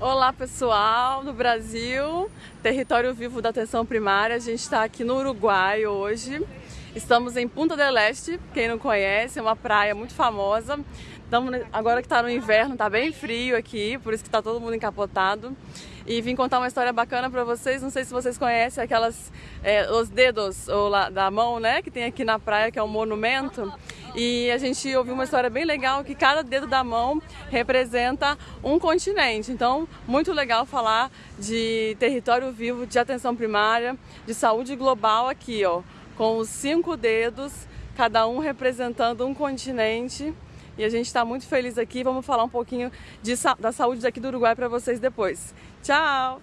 Olá pessoal do Brasil, território vivo da atenção primária. A gente está aqui no Uruguai hoje. Estamos em Punta del Este, quem não conhece, é uma praia muito famosa. Estamos, agora que está no inverno, está bem frio aqui, por isso que está todo mundo encapotado. E vim contar uma história bacana para vocês. Não sei se vocês conhecem aquelas é, os dedos ou lá, da mão, né, que tem aqui na praia, que é um monumento. E a gente ouviu uma história bem legal que cada dedo da mão representa um continente. Então, muito legal falar de território vivo, de atenção primária, de saúde global aqui, ó, com os cinco dedos, cada um representando um continente. E a gente está muito feliz aqui. Vamos falar um pouquinho de, da saúde daqui do Uruguai para vocês depois. Tchau!